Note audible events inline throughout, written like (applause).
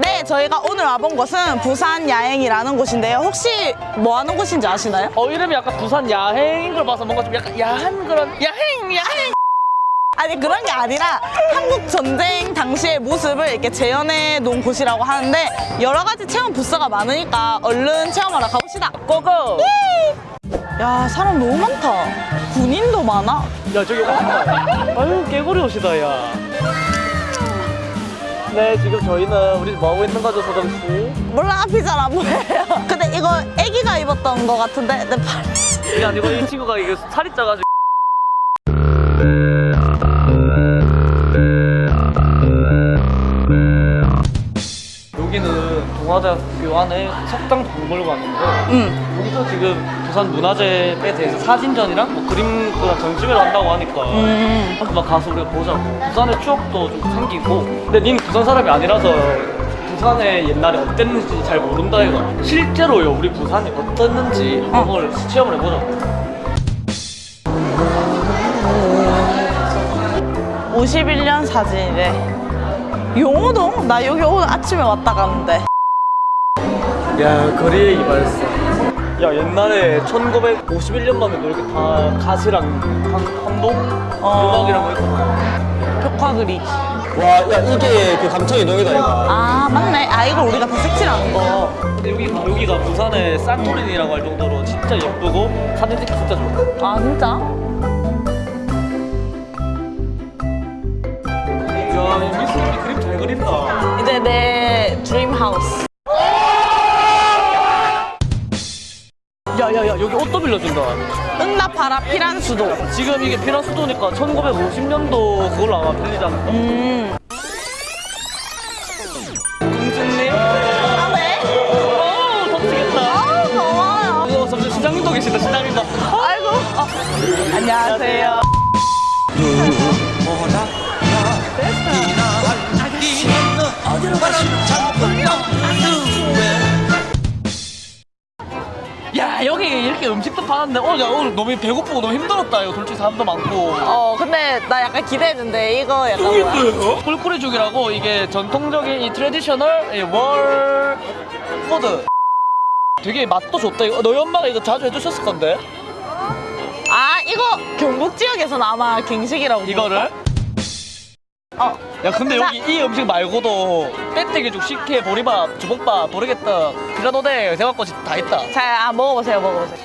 네, 저희가 오늘 와본 곳은 부산 야행이라는 곳인데요. 혹시 뭐 하는 곳인지 아시나요? 어 이름이 약간 부산 야행인 걸 봐서 뭔가 좀 약간 야한 그런 야행 야행 아니 그런 게 아니라 한국 전쟁 당시의 모습을 이렇게 재현해 놓은 곳이라고 하는데 여러 가지 체험 부스가 많으니까 얼른 체험하러 가봅시다. 고고 야 사람 너무 많다. 군인도 많아. 야 저기 온다 아유 개구리 옷이다 야 네, 지금 저희는 우리 뭐 하고 있는 거죠, 소정 씨? 몰라 앞이 잘 안 보여요. 근데 이거 애기가 입었던 거 같은데 내 팔. 이게 아니고 이 친구가 이게 살이 쪄가지고 동아대학교 안에 석당 박물관인데 응. 여기서 지금 부산 문화재에 대해서 사진전이랑 뭐 그림 그런 전시회를 한다고 하니까 음. 한번 가서 우리가 보자고 부산의 추억도 좀 생기고 근데 니는 부산 사람이 아니라서 부산의 옛날에 어땠는지 잘 모른다 이거 실제로요 우리 부산이 어땠는지 한번 체험을 해보자고 51년 사진이래. 용호동? 나 여기 오늘 아침에 왔다 갔는데. 야 거리의 이발사 야 옛날에 1951년 만에 이렇게 다 가시랑 한, 한복 어. 음악이랑 뭐 있고 벽화 그리기. 와, 야, 이게 그 감청이 동이다, 이거. 아 맞네. 아 이걸 우리가 다 색칠하는 거. 여기, 여기가 부산의 산토리니라고 할 정도로 진짜 예쁘고 사진 찍기 진짜 좋아 아 진짜? 야 미스님이 그림 잘 그린다 이제 내 드림 하우스. 야야야 여기 옷도 빌려준다 응답하라 피란 수도. 지금 이게 피란 수도니까 1950년도 그걸로 아마 빌리지 않을까 음. 공주님 아 네? 어우 덥지겠다 아 더워요. 어, 잠시 시장님도 계시다 시장님도 아이고. 어. 안녕하세요. 야 여기 이렇게 음식도 파는데 오늘, 야, 오늘 너무 배고프고 너무 힘들었다. 이거 솔직히 사람도 많고. 어 근데 나 약간 기대했는데 이거 약간 뭐야? 꿀꿀이죽이라고 이게 전통적인 이 트레디셔널 이 월 푸드 되게 맛도 좋다. 이거 너희 엄마가 이거 자주 해주셨을 건데. 아 이거 경북 지역에서는 아마 갱식이라고. 이거를 어. 야 근데 자. 여기 이 음식 말고도 빼떼기죽 식혜 보리밥 주먹밥 보르겠다 피라노데 대박꽃이 다 있다 자 아, 먹어보세요 먹어보세요.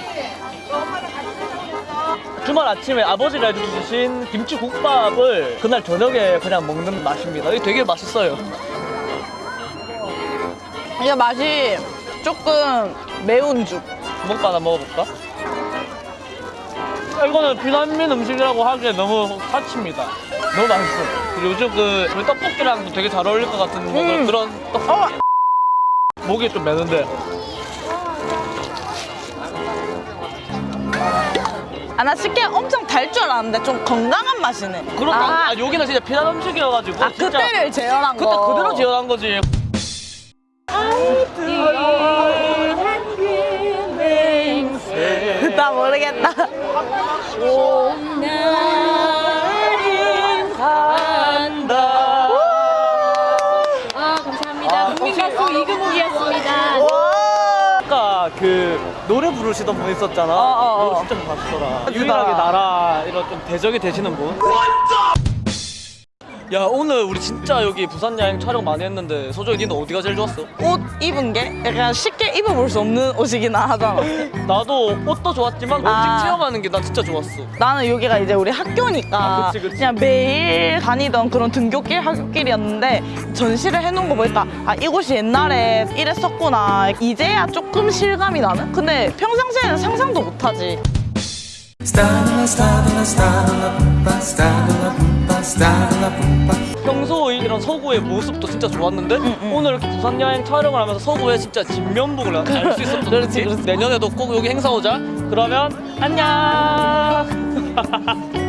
주말 아침에 아버지가 해주신 김치국밥을 그날 저녁에 그냥 먹는 맛입니다 이게 되게 맛있어요 이게 맛이 조금 매운 죽. 주먹밥 하나 먹어볼까? 아, 이거는 비난민 음식이라고 하기에 너무 사치입니다. 너무 맛있어. 그리고 요즘 그 우리 떡볶이랑 되게 잘 어울릴 것 같은 뭐 음. 그런 떡. 어. 목이 좀 매는데. 아나 쉽게 엄청 달 줄 알았는데 좀 건강한 맛이네. 그렇다. 아, 아, 여기는 진짜 비난 음식이어가지고. 아 진짜 그때를 재현한 그때 거. 그대로 지어낸 거지. 나 모르겠다. 간 그 노래 부르시던 분 있었잖아. 어, 어, 어. 이거 진짜. 진짜. 유일하게 나라 이런 좀 대적이 되시는 분. 야 오늘 우리 진짜 여기 부산 여행 촬영 많이 했는데 소정이 니는 어디가 제일 좋았어? 옷 입은 게 약간 쉽게 입어볼 수 없는 옷이긴 하잖아. (laughs) 나도 옷도 좋았지만 음식 아. 체험하는 게난 진짜 좋았어. 나는 여기가 이제 우리 학교니까 아, 그치, 그치. 냥 매일 다니던 그런 등교길 학교길이었는데 전시를 해놓은 거 보니까 아 이곳이 옛날에 이랬었구나 이제야 조금 실감이 나는 근데 평상시에는 상상도 못하지 평소의 이런 서구의 모습도 진짜 좋았는데 오늘 이렇게 부산 여행 촬영을 하면서 서구의 진짜 진면목을 알 수 있었던 (laughs) 그렇지. 그렇지. 내년에도 꼭 여기 행사 오자. 그러면 안녕. (laughs)